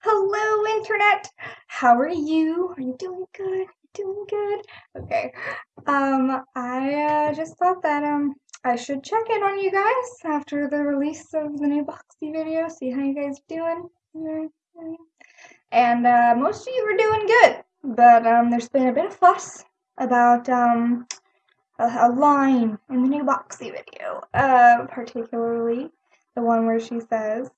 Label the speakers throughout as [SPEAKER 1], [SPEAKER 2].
[SPEAKER 1] Hello, Internet. How are you? Are you doing good? Doing good? Okay. Um, I uh, just thought that um I should check in on you guys after the release of the new Boxxy video, see how you guys are doing. And uh, most of you are doing good, but um, there's been a bit of fuss about um a, a line in the new Boxxy video, uh, particularly the one where she says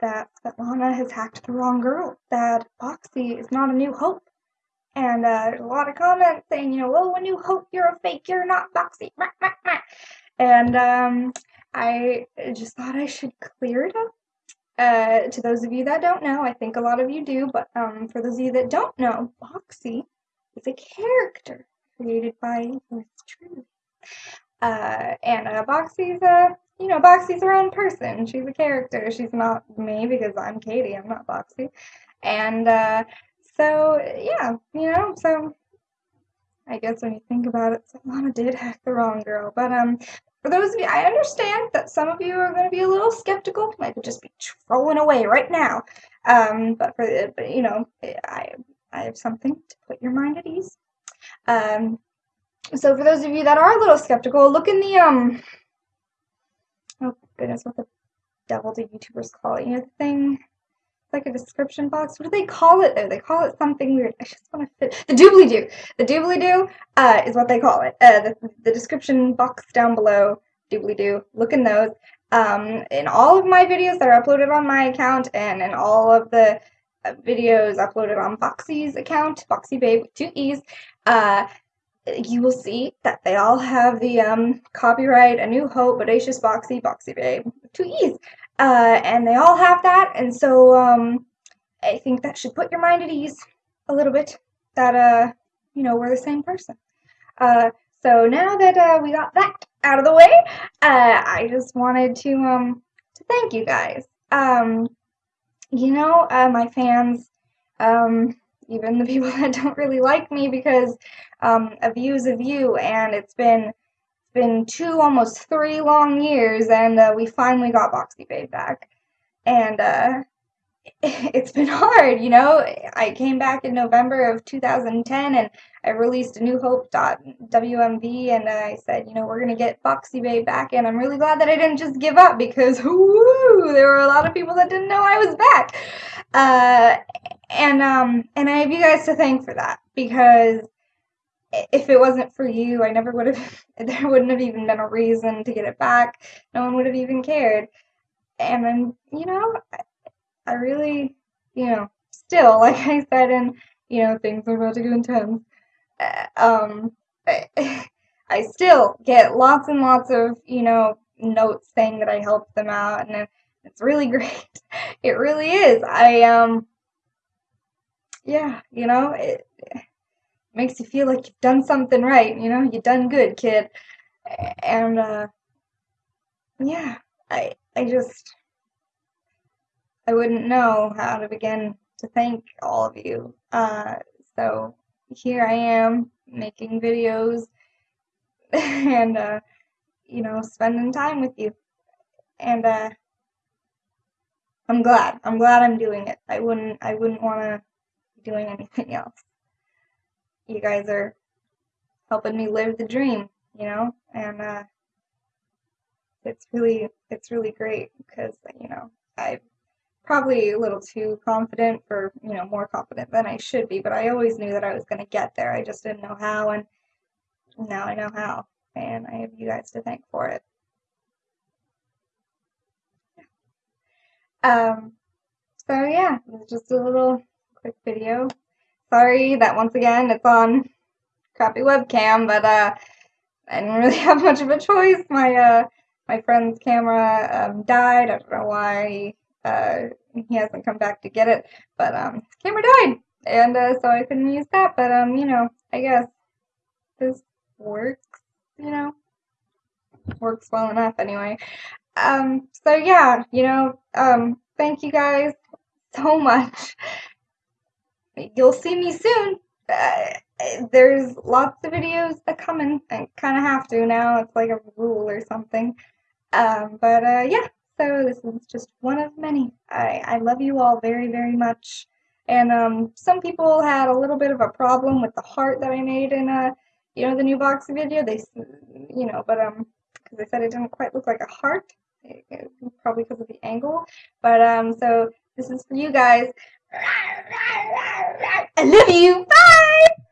[SPEAKER 1] that Svetlana has hacked the wrong girl, that Boxxy is not a new hope. And uh, there's a lot of comments saying, you know, oh, a new hope, you're a fake, you're not Boxxy. And um, I just thought I should clear it up. Uh, to those of you that don't know, I think a lot of you do, but um, for those of you that don't know, Boxxy is a character created by Liz Truly. Uh, and uh, Boxxy's a you know, Boxxy's her own person. She's a character. She's not me because I'm Katie. I'm not Boxxy. And uh, so, yeah, you know, so I guess when you think about it, Mama did hack the wrong girl. But um, for those of you, I understand that some of you are going to be a little skeptical. I could just be trolling away right now. Um, but for but, you know, I I have something to put your mind at ease. Um, so for those of you that are a little skeptical, look in the um goodness, what the devil do YouTubers call it? You know, thing, it's like a description box. What do they call it though? They call it something weird. I just want to fit the doobly doo. The doobly doo uh, is what they call it. Uh, the, the description box down below, doobly doo. Look in those. Um, in all of my videos that are uploaded on my account and in all of the uh, videos uploaded on Boxxy's account, Boxxy Babe with two E's, uh, you will see that they all have the um, copyright A New Hope, Bodacious Boxxy, Boxxy Babe, two E's. Uh, and they all have that, and so um, I think that should put your mind at ease a little bit that, uh, you know, we're the same person. Uh, so now that uh, we got that out of the way, uh, I just wanted to, um, to thank you guys. Um, you know, uh, my fans, um, even the people that don't really like me because um, a view's a view, and it's been it's been two, almost three long years, and uh, we finally got Boxxy Babe back, and uh, it's been hard, you know. I came back in November of 2010, and I released a New Hope WMV, and I said, you know, we're gonna get Boxxy Babe back, and I'm really glad that I didn't just give up because whoo, there were a lot of people that didn't know I was back. Uh, and um and I have you guys to thank for that because if it wasn't for you, I never would have there wouldn't have even been a reason to get it back. No one would have even cared. And then, you know, I, really, you know, still like I said and you know, things are about to go intense. Uh, um I, I still get lots and lots of, you know, notes saying that I helped them out and it's really great. It really is. I um yeah, you know, it, it makes you feel like you've done something right, you know, you've done good, kid. And uh yeah, I I just I wouldn't know how to begin to thank all of you. Uh so here I am making videos and uh you know, spending time with you. And uh I'm glad. I'm glad I'm doing it. I wouldn't I wouldn't want to doing anything else. You guys are helping me live the dream, you know, and uh, it's really it's really great because you know I'm probably a little too confident for you know more confident than I should be, but I always knew that I was going to get there. I just didn't know how, and now I know how, and I have you guys to thank for it. Um, so yeah, it's just a little quick video. Sorry that once again it's on crappy webcam, but uh, I didn't really have much of a choice. My uh, my friend's camera um, died. I don't know why uh, he hasn't come back to get it, but um, camera died, and uh, so I couldn't use that. But um, you know, I guess this works. You know, works well enough anyway. Um, so yeah, you know, um, thank you guys so much you'll see me soon. Uh, there's lots of videos that come coming. I kind of have to now. It's like a rule or something. Um, but uh, yeah, So this is just one of many. I, I love you all very, very much. And um, some people had a little bit of a problem with the heart that I made in a, you know, the new box video. They, you know, but um, because they said it didn't quite look like a heart, it, it, probably because of the angle. But um, so this is for you guys. I love you. Bye.